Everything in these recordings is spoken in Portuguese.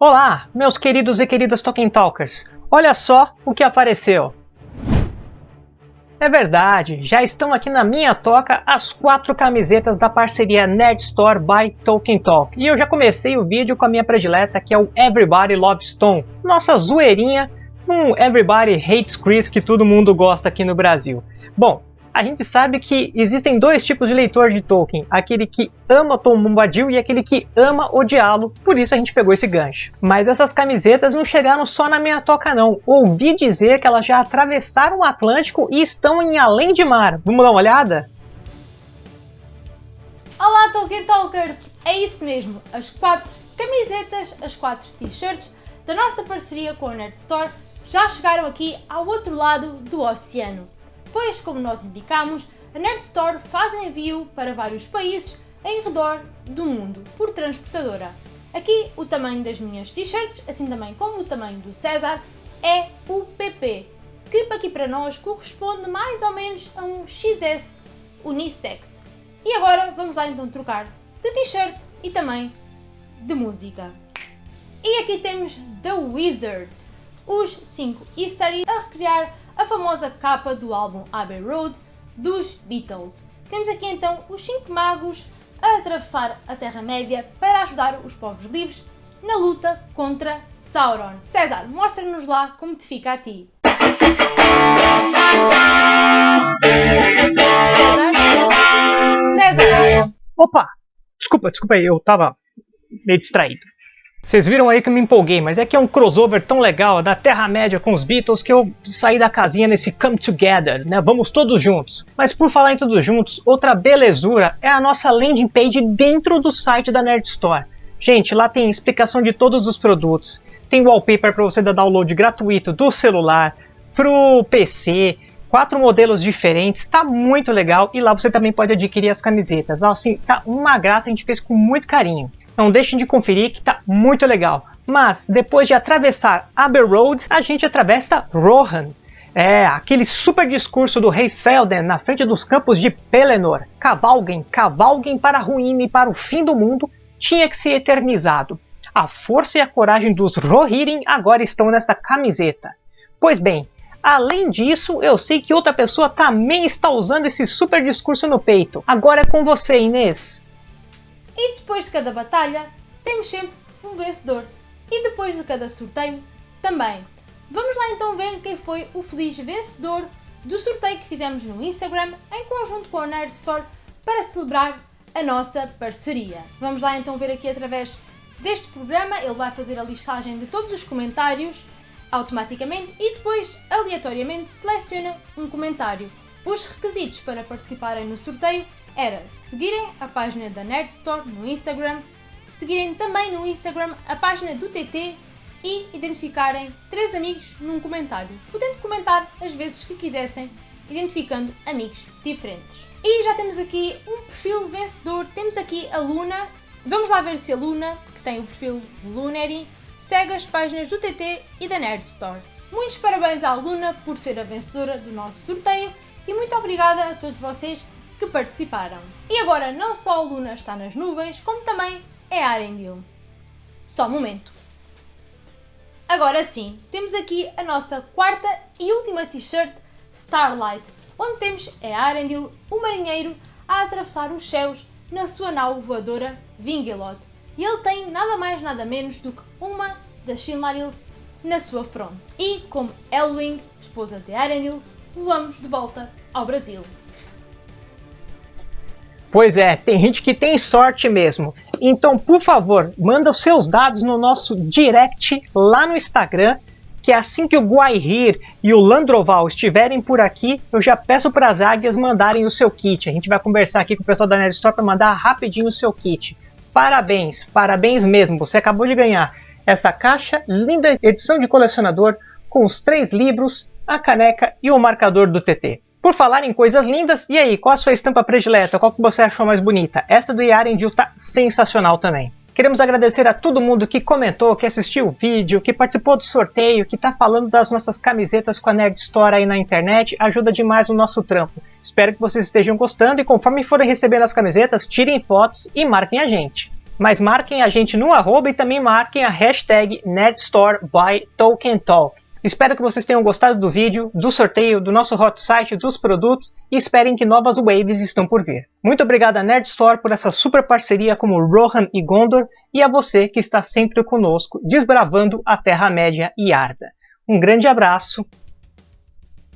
Olá, meus queridos e queridas Tolkien Talkers! Olha só o que apareceu! É verdade, já estão aqui na minha toca as quatro camisetas da parceria Nerd Store by Tolkien Talk. E eu já comecei o vídeo com a minha predileta, que é o Everybody Loves Stone. Nossa zoeirinha, um Everybody Hates Chris que todo mundo gosta aqui no Brasil. Bom, a gente sabe que existem dois tipos de leitor de Tolkien, aquele que ama Tom Bombadil e aquele que ama odiá-lo, por isso a gente pegou esse gancho. Mas essas camisetas não chegaram só na minha toca não, ouvi dizer que elas já atravessaram o Atlântico e estão em além de mar. Vamos dar uma olhada? Olá Tolkien Talkers! É isso mesmo, as quatro camisetas, as quatro t-shirts da nossa parceria com a Nerd Store já chegaram aqui ao outro lado do oceano pois, como nós indicamos, a Nerd Store faz envio para vários países em redor do mundo por transportadora. Aqui o tamanho das minhas t-shirts, assim também como o tamanho do César, é o PP, que aqui para nós corresponde mais ou menos a um XS unissexo. E agora vamos lá então trocar de t-shirt e também de música. E aqui temos The Wizards, os 5 easter a recriar a famosa capa do álbum Abbey Road dos Beatles. Temos aqui então os cinco magos a atravessar a Terra-média para ajudar os povos livres na luta contra Sauron. César, mostra-nos lá como te fica a ti. César? César? Opa! Desculpa, desculpa eu tava meio distraído. Vocês viram aí que eu me empolguei, mas é que é um crossover tão legal da Terra-média com os Beatles que eu saí da casinha nesse Come Together, né? Vamos todos juntos. Mas por falar em todos juntos, outra belezura é a nossa landing page dentro do site da Nerd Store. Gente, lá tem explicação de todos os produtos, tem wallpaper para você dar download gratuito do celular, pro PC, quatro modelos diferentes, tá muito legal e lá você também pode adquirir as camisetas. Assim, tá uma graça, a gente fez com muito carinho. Não deixem de conferir que tá muito legal. Mas depois de atravessar Aber Road, a gente atravessa Rohan. É, aquele super discurso do rei Felden na frente dos campos de Pelennor. Cavalguem, cavalguem para a ruína e para o fim do mundo, tinha que ser eternizado. A força e a coragem dos Rohirrim agora estão nessa camiseta. Pois bem, além disso, eu sei que outra pessoa também está usando esse super discurso no peito. Agora é com você, Inês. E depois de cada batalha, temos sempre um vencedor. E depois de cada sorteio, também. Vamos lá então ver quem foi o feliz vencedor do sorteio que fizemos no Instagram em conjunto com a Nerd Store para celebrar a nossa parceria. Vamos lá então ver aqui através deste programa, ele vai fazer a listagem de todos os comentários automaticamente e depois aleatoriamente seleciona um comentário. Os requisitos para participarem no sorteio era seguirem a página da Nerd Store no Instagram, seguirem também no Instagram a página do TT e identificarem três amigos num comentário, podendo comentar as vezes que quisessem, identificando amigos diferentes. E já temos aqui um perfil vencedor, temos aqui a Luna, vamos lá ver se a Luna, que tem o perfil Lunary, segue as páginas do TT e da Nerd Store. Muitos parabéns à Luna por ser a vencedora do nosso sorteio e muito obrigada a todos vocês que participaram. E agora não só a Luna está nas nuvens, como também é Arendil. Só um momento. Agora sim, temos aqui a nossa quarta e última t-shirt Starlight, onde temos é Arendil, o marinheiro, a atravessar os céus na sua nau voadora Vingelot. E ele tem nada mais nada menos do que uma das Silmarils na sua fronte. E como Elwing, esposa de Arendil, voamos de volta ao Brasil. Pois é, tem gente que tem sorte mesmo. Então, por favor, manda os seus dados no nosso direct lá no Instagram, que assim que o Guaihir e o Landroval estiverem por aqui, eu já peço para as águias mandarem o seu kit. A gente vai conversar aqui com o pessoal da Nerd Store para mandar rapidinho o seu kit. Parabéns, parabéns mesmo. Você acabou de ganhar essa caixa, linda edição de colecionador com os três livros, a caneca e o marcador do TT. Por falar em coisas lindas, e aí, qual a sua estampa predileta? Qual que você achou mais bonita? Essa do Yarendil tá sensacional também. Queremos agradecer a todo mundo que comentou, que assistiu o vídeo, que participou do sorteio, que está falando das nossas camisetas com a Nerd Store aí na internet. Ajuda demais o nosso trampo. Espero que vocês estejam gostando e conforme forem recebendo as camisetas, tirem fotos e marquem a gente. Mas marquem a gente no arroba e também marquem a hashtag NetStoreByTolkienTalk. Espero que vocês tenham gostado do vídeo, do sorteio, do nosso hot site, dos produtos e esperem que novas waves estão por vir. Muito obrigado a Nerd Store por essa super parceria com o Rohan e Gondor e a você que está sempre conosco desbravando a Terra-média e Arda. Um grande abraço.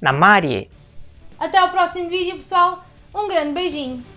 Namarie! Até o próximo vídeo, pessoal. Um grande beijinho.